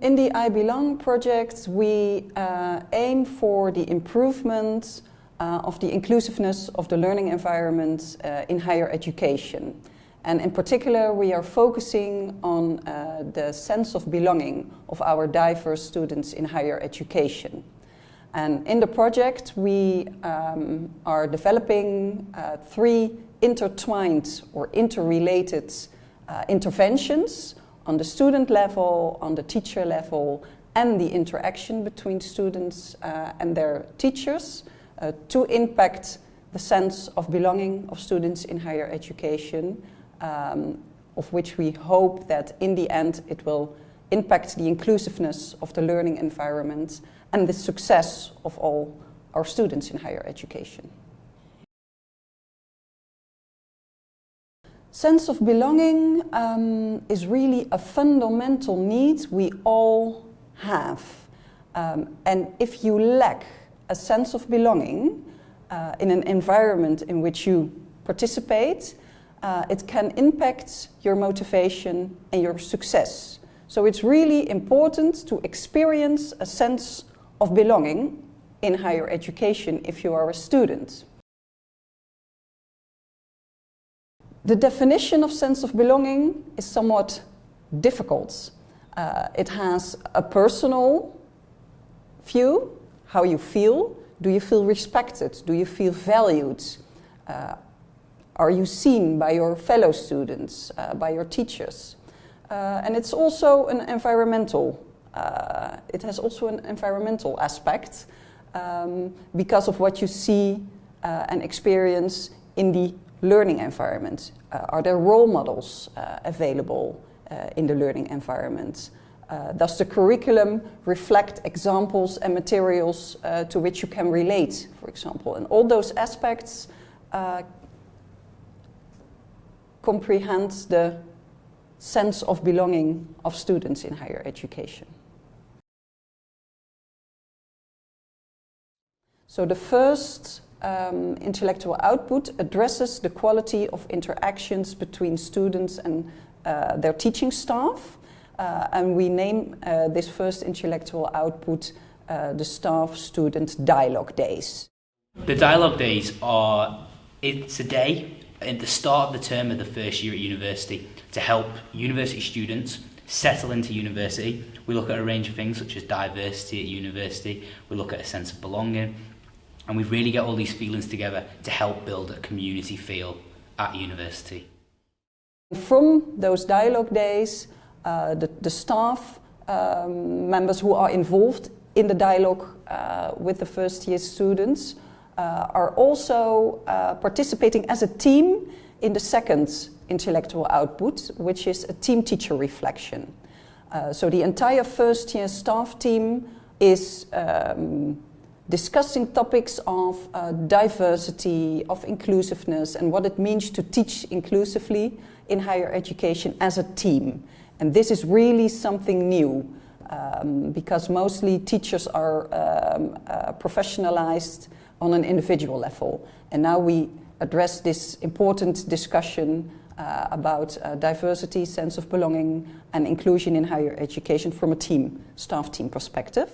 In the I Belong project, we uh, aim for the improvement uh, of the inclusiveness of the learning environment uh, in higher education. And in particular, we are focusing on uh, the sense of belonging of our diverse students in higher education. And in the project, we um, are developing uh, three intertwined or interrelated uh, interventions on the student level, on the teacher level, and the interaction between students uh, and their teachers uh, to impact the sense of belonging of students in higher education, um, of which we hope that in the end it will impact the inclusiveness of the learning environment and the success of all our students in higher education. Sense of belonging um, is really a fundamental need we all have. Um, and if you lack a sense of belonging uh, in an environment in which you participate, uh, it can impact your motivation and your success. So it's really important to experience a sense of belonging in higher education if you are a student. The definition of sense of belonging is somewhat difficult. Uh, it has a personal view, how you feel. Do you feel respected? Do you feel valued? Uh, are you seen by your fellow students, uh, by your teachers? Uh, and it's also an environmental, uh, it has also an environmental aspect um, because of what you see uh, and experience in the learning environment? Uh, are there role models uh, available uh, in the learning environment? Does the curriculum reflect examples and materials to which you can relate, for example? And all those aspects comprehend the sense of belonging of students in higher education. So the first um, intellectual output addresses the quality of interactions between students and uh, their teaching staff. Uh, and we name uh, this first intellectual output uh, the staff-student dialogue days. The dialogue days are, it's a day at the start of the term of the first year at university to help university students settle into university. We look at a range of things such as diversity at university, we look at a sense of belonging, and we really get all these feelings together to help build a community feel at university. From those dialogue days, uh, the, the staff um, members who are involved in the dialogue uh, with the first year students uh, are also uh, participating as a team in the second intellectual output, which is a team teacher reflection. Uh, so the entire first year staff team is um, discussing topics of uh, diversity, of inclusiveness, and what it means to teach inclusively in higher education as a team. And this is really something new, um, because mostly teachers are um, uh, professionalized on an individual level. And now we address this important discussion uh, about uh, diversity, sense of belonging, and inclusion in higher education from a team, staff team perspective.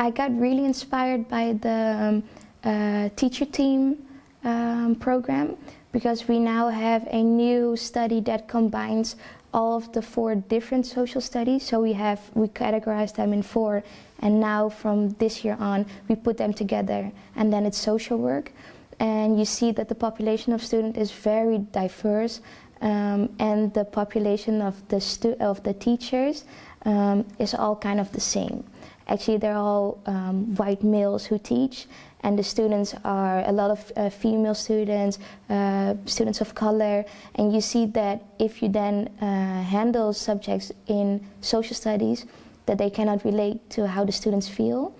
I got really inspired by the um, uh, teacher team um, program because we now have a new study that combines all of the four different social studies. So we have, we categorize them in four and now from this year on we put them together and then it's social work. And you see that the population of students is very diverse um, and the population of the, of the teachers um, is all kind of the same. Actually, they're all um, white males who teach, and the students are a lot of uh, female students, uh, students of color, and you see that if you then uh, handle subjects in social studies, that they cannot relate to how the students feel.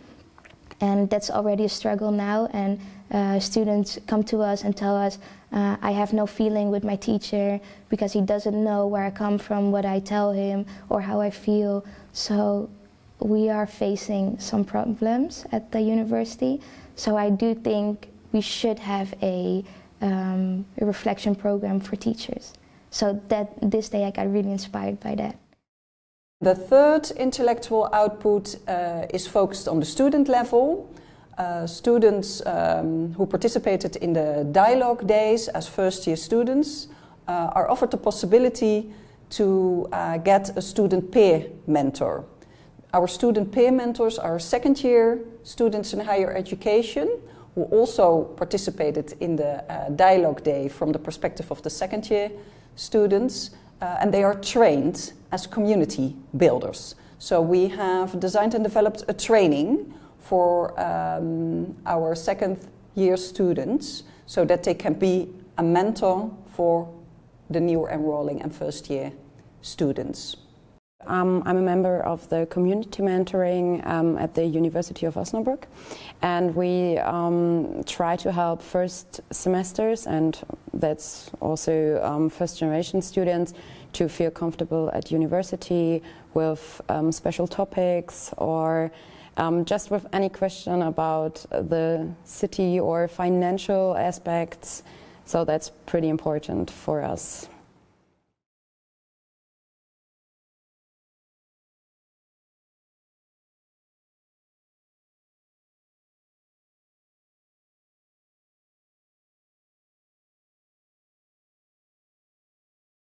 And that's already a struggle now, and uh, students come to us and tell us, uh, I have no feeling with my teacher because he doesn't know where I come from, what I tell him, or how I feel. So we are facing some problems at the university. So I do think we should have a, um, a reflection program for teachers. So that this day I got really inspired by that. The third intellectual output uh, is focused on the student level. Uh, students um, who participated in the dialogue days as first year students uh, are offered the possibility to uh, get a student peer mentor. Our student peer mentors are second year students in higher education who also participated in the uh, dialogue day from the perspective of the second year students uh, and they are trained as community builders. So we have designed and developed a training for um, our second year students so that they can be a mentor for the new enrolling and first year students. Um, I'm a member of the community mentoring um, at the University of Osnabrück, and we um, try to help first semesters, and that's also um, first generation students, to feel comfortable at university with um, special topics or um, just with any question about the city or financial aspects. So that's pretty important for us.